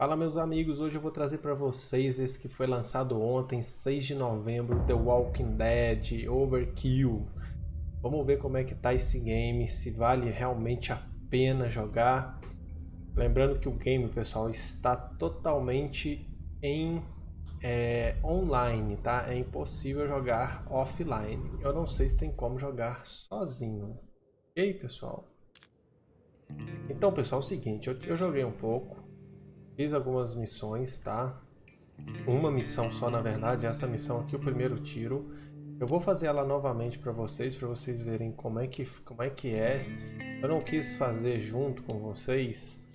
Fala meus amigos, hoje eu vou trazer para vocês esse que foi lançado ontem, 6 de novembro, The Walking Dead Overkill. Vamos ver como é que tá esse game, se vale realmente a pena jogar. Lembrando que o game, pessoal, está totalmente em é, online, tá? É impossível jogar offline. Eu não sei se tem como jogar sozinho. Ok, pessoal? Então, pessoal, é o seguinte, eu, eu joguei um pouco, Fiz algumas missões, tá? Uma missão só, na verdade, essa missão aqui, o primeiro tiro. Eu vou fazer ela novamente para vocês, para vocês verem como é, que, como é que é. Eu não quis fazer junto com vocês,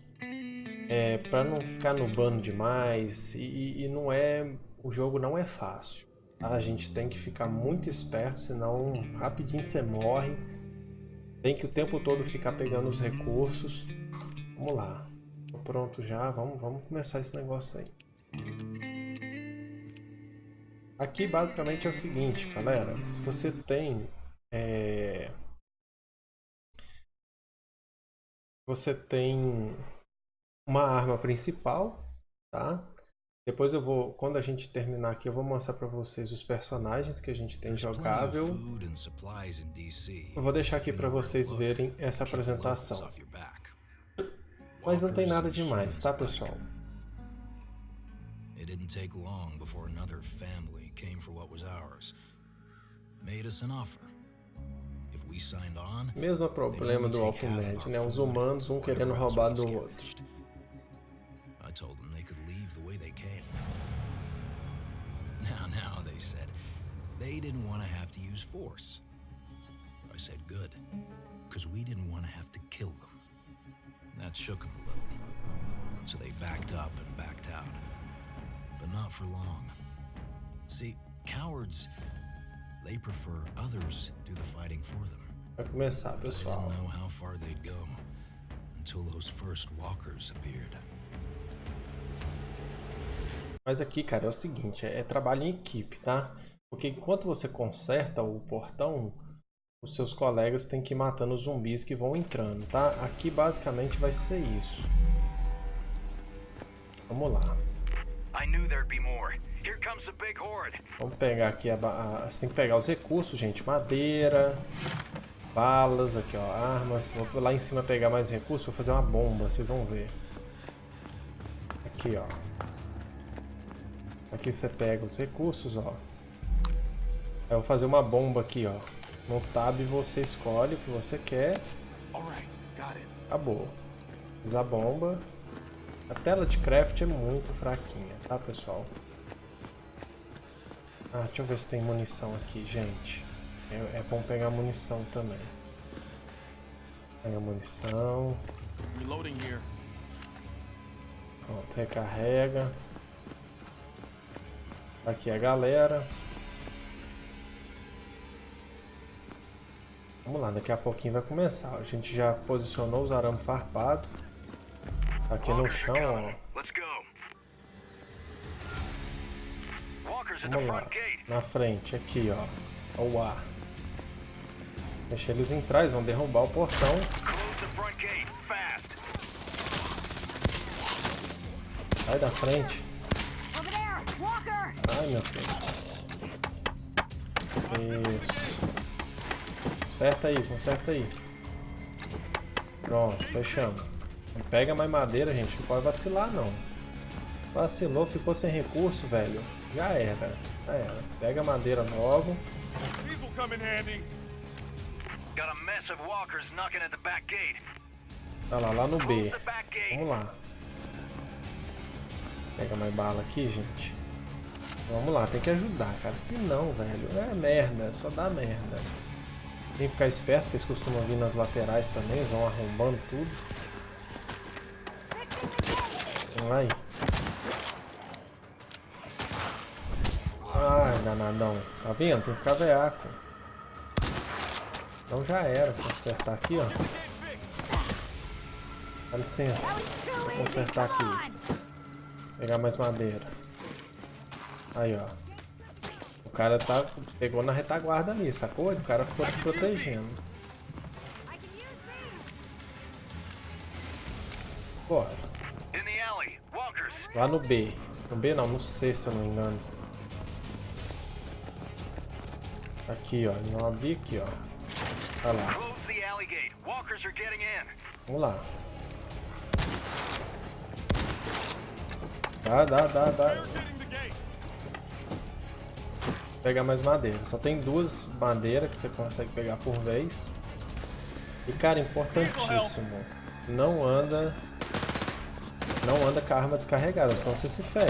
é, para não ficar nubando demais. E, e não é, o jogo não é fácil. Tá? A gente tem que ficar muito esperto, senão rapidinho você morre. Tem que o tempo todo ficar pegando os recursos. Vamos lá pronto já, vamos, vamos começar esse negócio aí. Aqui basicamente é o seguinte, galera, se você tem é... você tem uma arma principal, tá? Depois eu vou, quando a gente terminar aqui, eu vou mostrar para vocês os personagens que a gente tem jogável. Eu vou deixar aqui para vocês verem essa apresentação. Mas não tem nada demais, tá, pessoal? It didn't take long before another family came for what was ours. Made us an offer. If we signed on, Mesmo problema do Walking Dead, né? Os humanos um querendo roubar do outro. I told them they could leave the way they came. Now, now, they said, they didn't want to have to use force. I said good, because we didn't want to have to kill them. That shook them a little. So they backed up and backed out. But not for long. See, cowards, they prefer others do the fighting for them. Vai começar, pessoal. They didn't know how far they'd go until those first walkers appeared. Mas aqui, cara, é o seguinte, é, é trabalho em equipe, tá? Porque enquanto você conserta o portão, os seus colegas têm que ir matando os zumbis que vão entrando, tá? Aqui basicamente vai ser isso. Vamos lá. Vamos pegar aqui, a, a, você tem que pegar os recursos, gente. Madeira, balas, aqui ó, armas. Vou lá em cima pegar mais recursos, vou fazer uma bomba, vocês vão ver. Aqui ó. Aqui você pega os recursos, ó. Eu vou fazer uma bomba aqui, ó. No tab você escolhe o que você quer. Acabou. Fiz a bomba. A tela de craft é muito fraquinha, tá pessoal? Ah, deixa eu ver se tem munição aqui, gente. É, é bom pegar munição também. Pega munição. Pronto, recarrega. Aqui a galera. Vamos lá, daqui a pouquinho vai começar. A gente já posicionou os arames farpados. Aqui no chão, ó. Vamos lá, na frente, aqui, ó. O ar. Deixa eles entrar, eles vão derrubar o portão. Sai da frente. Ai, meu filho. Isso. Conserta aí, conserta aí. Pronto, fechamos. Não pega mais madeira, gente. Não pode vacilar, não. Vacilou, ficou sem recurso, velho. Já era. Já era. Pega a madeira logo. Tá lá, lá no B. Vamos lá. Pega mais bala aqui, gente. Vamos lá, tem que ajudar, cara. Se não, velho, é merda. Só dá merda. Tem que ficar esperto, eles costumam vir nas laterais também, eles vão arrombando tudo. Aí. Ai, danadão. Tá vendo? Tem que ficar veaco. Então já era. Consertar aqui, ó. Dá licença. Vou consertar aqui. Pegar mais madeira. Aí, ó cara tá, pegou na retaguarda ali, sacou? O cara ficou te protegendo. Bora. Lá no B. No B não, no C, se eu não me engano. Aqui, ó. Não abri aqui, ó. Olha lá. Vamos lá. Dá, dá, dá, dá. Pegar mais madeira. Só tem duas madeiras que você consegue pegar por vez. E cara, importantíssimo. Não anda. Não anda com a arma descarregada, senão você se ferra.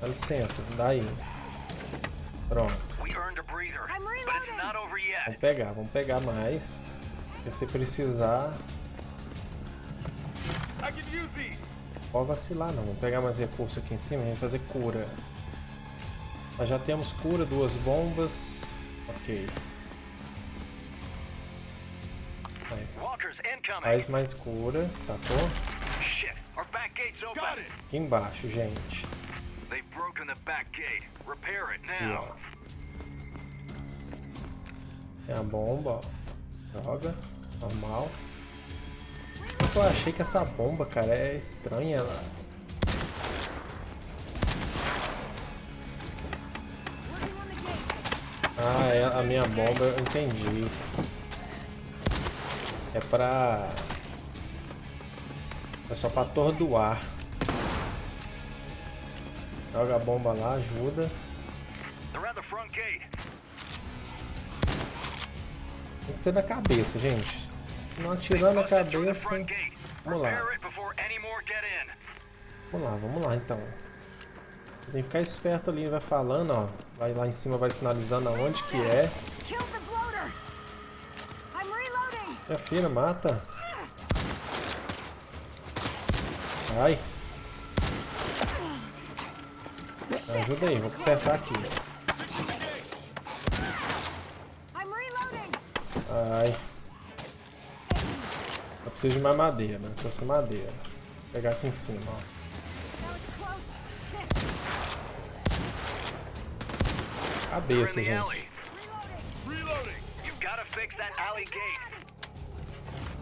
Dá licença, dá aí. Pronto. Vamos pegar, vamos pegar mais. Porque se precisar, pode vacilar não. Vamos pegar mais recurso aqui em cima e fazer cura. Nós já temos cura, duas bombas. Ok. Aí. Faz mais cura, sacou? Shit, our back gate's open. Got it. Aqui embaixo, gente. They've broken the back gate. Repair it Aqui, now. ó. Tem a bomba, ó. Joga. Normal. Eu achei que essa bomba, cara, é estranha. Ela... Ah, é a minha bomba, eu entendi. É pra... É só pra atordoar. Joga a bomba lá, ajuda. Tem que ser da cabeça, gente. Não atirando a cabeça. Vamos lá. Vamos lá, vamos lá então. Tem que ficar esperto ali, vai falando, ó. Vai lá em cima, vai sinalizando aonde que é. Minha filha, mata. Ai. Ajuda aí, vou consertar aqui. Ai. Eu preciso de mais madeira, né? Trouxe madeira. Vou pegar aqui em cima, ó. Cabeça, gente.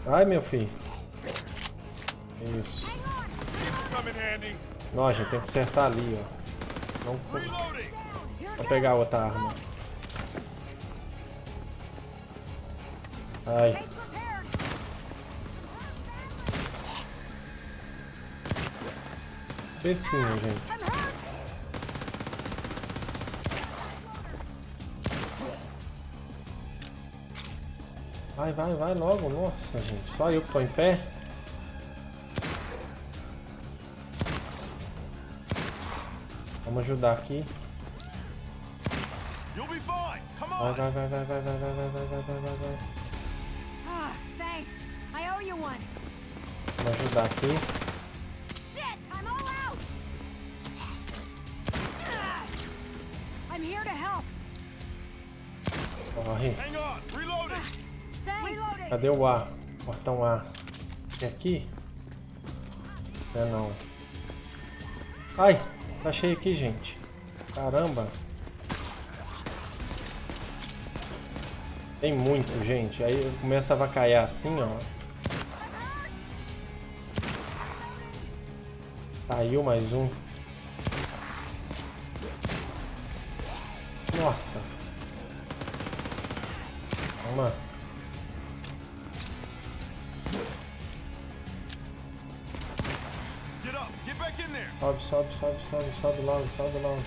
Ai, meu filho. É isso. Não, gente, tem que acertar ali, ó. Não... Vou pegar outra arma. Ai. Percinho, assim, gente. Vai, vai, vai logo. Nossa, gente. Só eu que tô em pé. Vamos ajudar aqui. You'll be fine. Come Vai, on. vai, vai, vai, vai, vai, vai, vai, vai, vai, vai, vai, vai. Ah, thanks. I owe you one. Vamos ajudar aqui. Shit, I'm all out. I'm here to help. Corre. Hang on. Reloading. Cadê o A? Portão A. Tem aqui? É não. Ai, tá cheio aqui, gente. Caramba. Tem muito, gente. Aí começa a vacaiar assim, ó. Caiu mais um. Nossa. Vamos lá. Sobe, sobe, sobe, sobe, sobe logo, sobe logo.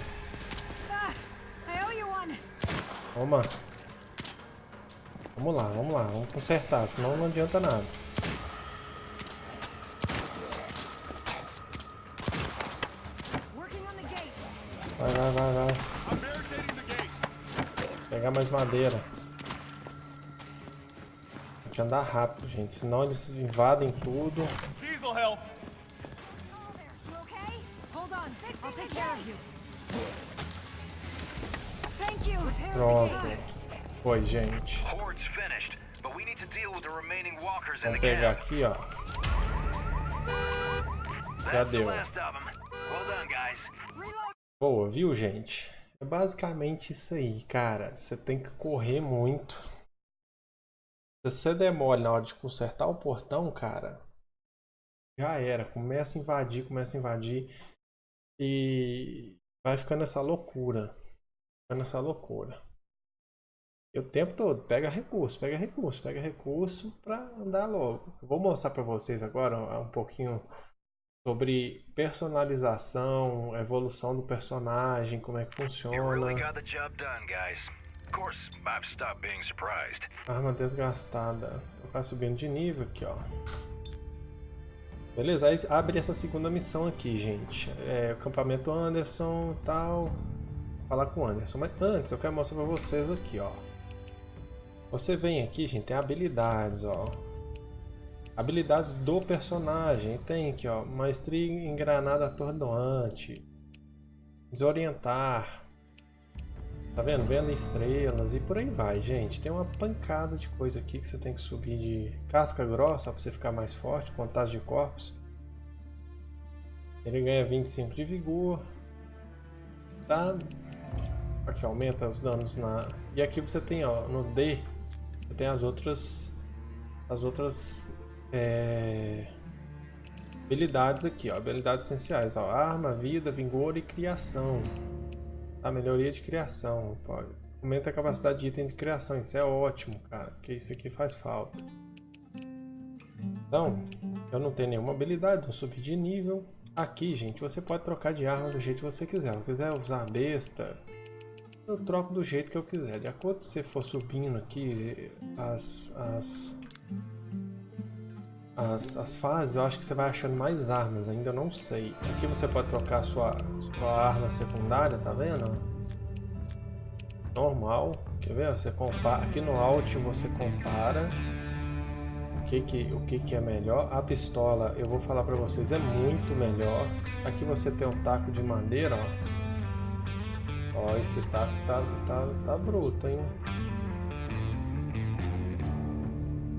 Ah. Toma. Vamos lá, vamos lá, vamos consertar, senão não adianta nada. Working on the gate. Vai, vai, vai, vai. Pegar mais madeira. Tem que andar rápido, gente, senão eles invadem tudo. Walkers in the Vamos pegar aqui, ó. Já deu. last of them. Well done, guys. Reload. Boa, viu, gente? É basicamente isso aí, cara. Você tem que correr muito. Se você der mole na hora de consertar o portão, cara, já era. Começa a invadir, começa a invadir. E vai ficando essa loucura. Ficando essa loucura. E o tempo todo, pega recurso, pega recurso, pega recurso para andar logo. Eu vou mostrar para vocês agora um pouquinho sobre personalização, evolução do personagem, como é que funciona. Arma desgastada. Tocar subindo de nível aqui, ó. Beleza, aí abre essa segunda missão aqui, gente. É, acampamento Anderson e tal. Falar com o Anderson. Mas antes eu quero mostrar pra vocês aqui, ó. Você vem aqui, gente, tem habilidades, ó. Habilidades do personagem. Tem aqui, ó. Maestria em granada atordoante. Desorientar. Tá vendo? Vendo estrelas e por aí vai, gente. Tem uma pancada de coisa aqui que você tem que subir de casca grossa para você ficar mais forte, contagem de corpos. Ele ganha 25 de vigor. Tá? Aqui aumenta os danos na... E aqui você tem, ó, no D, você tem as outras... As outras... É... Habilidades aqui, ó. Habilidades essenciais, ó. Arma, vida, vigor e criação. A melhoria de criação. Aumenta a capacidade de item de criação, isso é ótimo, cara, porque isso aqui faz falta. Então, eu não tenho nenhuma habilidade, não subi de nível. Aqui, gente, você pode trocar de arma do jeito que você quiser. Se eu quiser usar besta, eu troco do jeito que eu quiser. De acordo com você for subindo aqui as, as, as, as fases, eu acho que você vai achando mais armas, ainda não sei. Aqui você pode trocar sua, sua arma secundária, tá vendo? Normal, quer ver? Você compara, aqui no Alt você compara o que que, o que que é melhor. A pistola, eu vou falar pra vocês, é muito melhor. Aqui você tem um taco de madeira, ó. Ó, esse taco tá, tá, tá bruto, hein?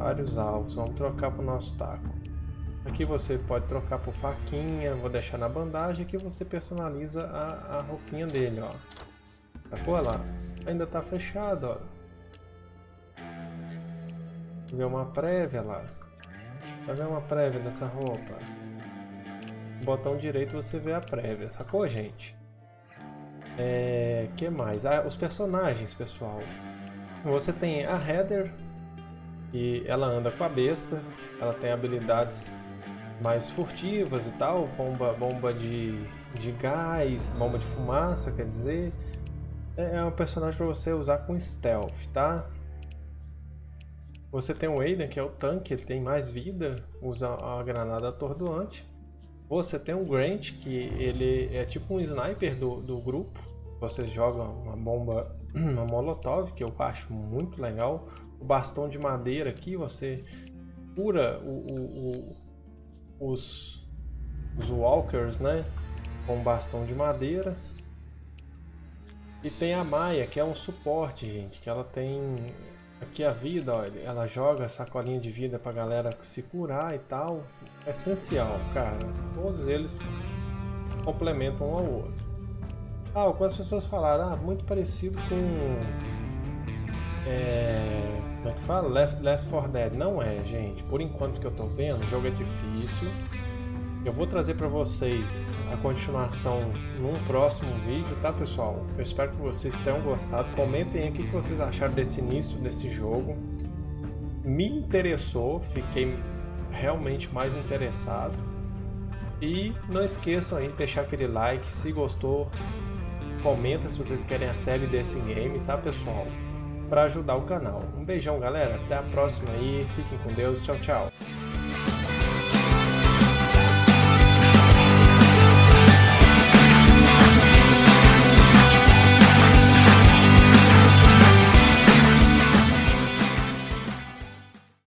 Vários alvos. Vamos trocar para o nosso taco. Aqui você pode trocar por faquinha, vou deixar na bandagem, aqui você personaliza a, a roupinha dele, ó. Sacou? Olha lá, ainda tá fechado, ó. Vê uma prévia lá. Vai ver uma prévia dessa roupa. Botão direito você vê a prévia, sacou, gente? É... que mais? Ah, os personagens, pessoal. Você tem a Heather, e ela anda com a besta, ela tem habilidades mais furtivas e tal, bomba, bomba de, de gás, bomba de fumaça, quer dizer. É, é um personagem para você usar com stealth, tá? Você tem o Aiden, que é o tanque, ele tem mais vida, usa a granada atordoante. Você tem o Grant, que ele é tipo um sniper do, do grupo. Você joga uma bomba, uma molotov, que eu acho muito legal o bastão de madeira aqui, você cura o, o, o, os, os walkers, né? Com bastão de madeira. E tem a Maia, que é um suporte, gente, que ela tem aqui a vida, ó, ela joga sacolinha de vida pra galera se curar e tal. É essencial, cara. Todos eles complementam um ao outro. Ah, algumas pessoas falaram, ah, muito parecido com é, como é que fala? Left, Left 4 Dead. Não é, gente. Por enquanto que eu tô vendo, o jogo é difícil. Eu vou trazer para vocês a continuação num próximo vídeo, tá pessoal? Eu espero que vocês tenham gostado. Comentem aí o que vocês acharam desse início desse jogo. Me interessou, fiquei realmente mais interessado. E não esqueçam aí de deixar aquele like, se gostou, comenta se vocês querem a série desse game, tá pessoal? para ajudar o canal. Um beijão, galera. Até a próxima aí. Fiquem com Deus. Tchau, tchau.